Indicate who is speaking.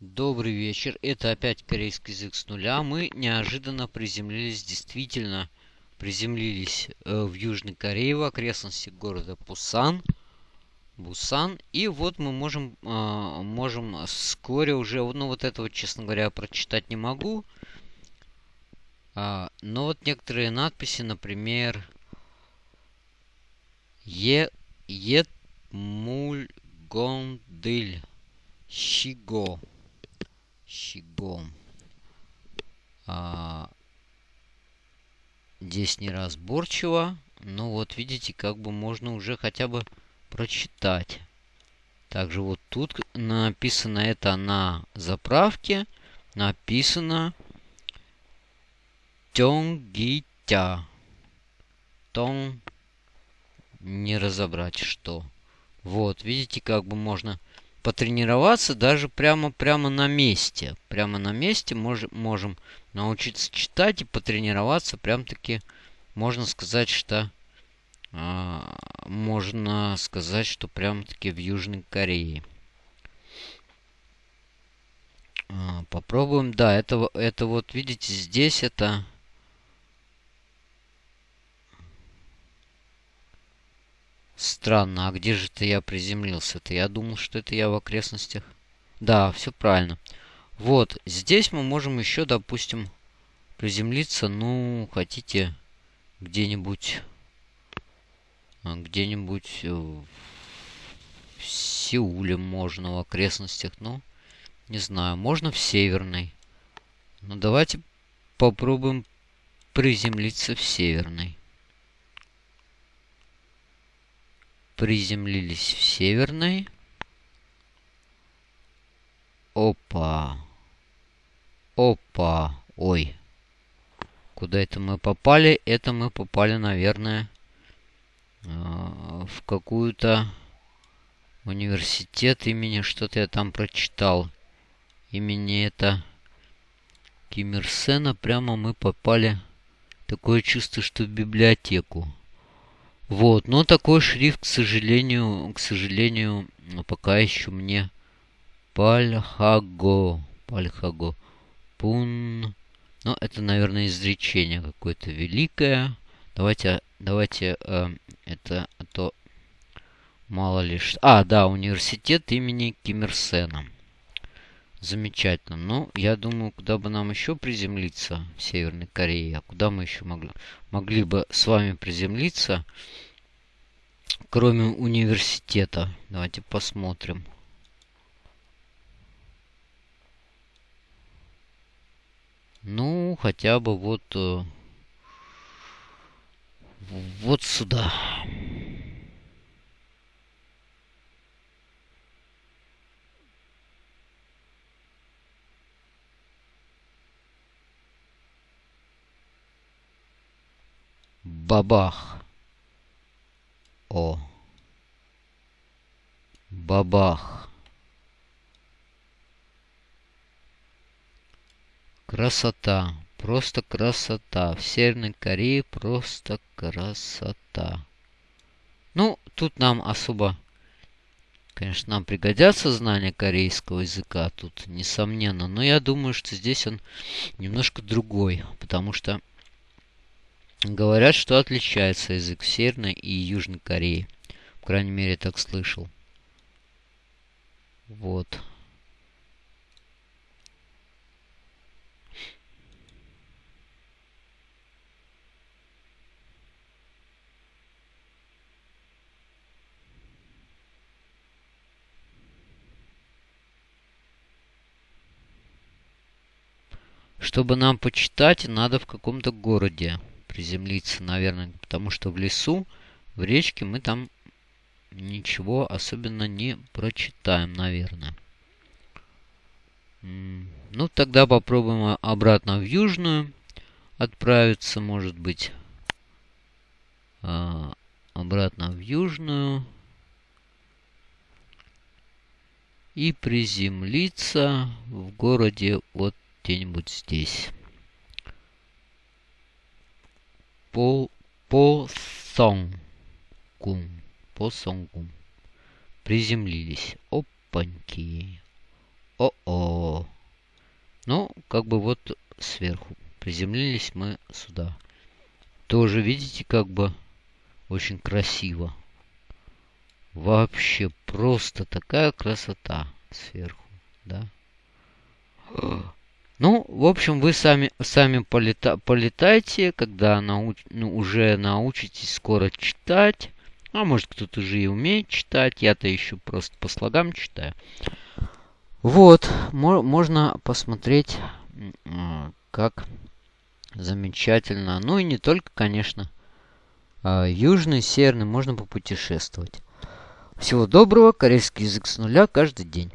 Speaker 1: Добрый вечер. Это опять корейский язык с нуля. Мы неожиданно приземлились, действительно приземлились э, в Южной Корее, в окрестности города Пусан. Бусан. И вот мы можем, э, можем вскоре уже, ну вот этого, честно говоря, прочитать не могу. А, но вот некоторые надписи, например, Е, Ет Мульгондыль Щиго. Щиго. А, здесь неразборчиво. Но вот видите, как бы можно уже хотя бы прочитать. Также вот тут написано это на заправке. Написано Тёнгитя. Тон не разобрать что. Вот, видите, как бы можно потренироваться даже прямо, прямо на месте. Прямо на месте мож, можем научиться читать и потренироваться. Прям-таки можно сказать, что а, можно сказать, что прям-таки в Южной Корее. А, попробуем. Да, это, это вот, видите, здесь это... Странно, а где же это я приземлился-то? Я думал, что это я в окрестностях. Да, все правильно. Вот, здесь мы можем еще, допустим, приземлиться, ну, хотите, где-нибудь а, где-нибудь э, в Сеуле можно, в окрестностях. Ну, не знаю, можно в Северной. Ну, давайте попробуем приземлиться в Северной. Приземлились в Северной. Опа. Опа. Ой. Куда это мы попали? Это мы попали, наверное, а, в какую-то университет имени, что-то я там прочитал. Имени это Ким Ир Сена. Прямо мы попали. Такое чувство, что в библиотеку. Вот, но такой шрифт, к сожалению, к сожалению, пока еще мне Пальхаго. Пальхаго. Пун. Ну, это, наверное, изречение какое-то великое. Давайте, давайте э, это, а то мало ли что. А, да, университет имени Ким Ир Сена. Замечательно. Ну, я думаю, куда бы нам еще приземлиться в Северной Корее? А куда мы еще могли, могли бы с вами приземлиться, кроме университета? Давайте посмотрим. Ну, хотя бы вот... Э, вот сюда. Бабах. О. Бабах. Красота. Просто красота. В Северной Корее просто красота. Ну, тут нам особо, конечно, нам пригодятся знания корейского языка. Тут, несомненно. Но я думаю, что здесь он немножко другой. Потому что говорят, что отличается язык Северной и Южной Корее. По крайней мере, так слышал. Вот. Чтобы нам почитать, надо в каком-то городе приземлиться, наверное. Потому что в лесу, в речке мы там ничего особенно не прочитаем, наверное. Ну, тогда попробуем обратно в Южную отправиться, может быть. А, обратно в Южную. И приземлиться в городе вот где-нибудь здесь. По, по сонгум. По сонгум. Приземлились. Опаньки. О-о. как бы вот сверху. Приземлились мы сюда. Тоже, видите, как бы очень красиво. Вообще просто такая красота сверху, да. Ну, в общем, вы сами, сами полета, полетайте, когда науч, ну, уже научитесь скоро читать. А может, кто-то уже и умеет читать. Я-то еще просто по слогам читаю. Вот, можно посмотреть, как замечательно. Ну и не только, конечно, а, южный, северный, можно попутешествовать. Всего доброго, корейский язык с нуля каждый день.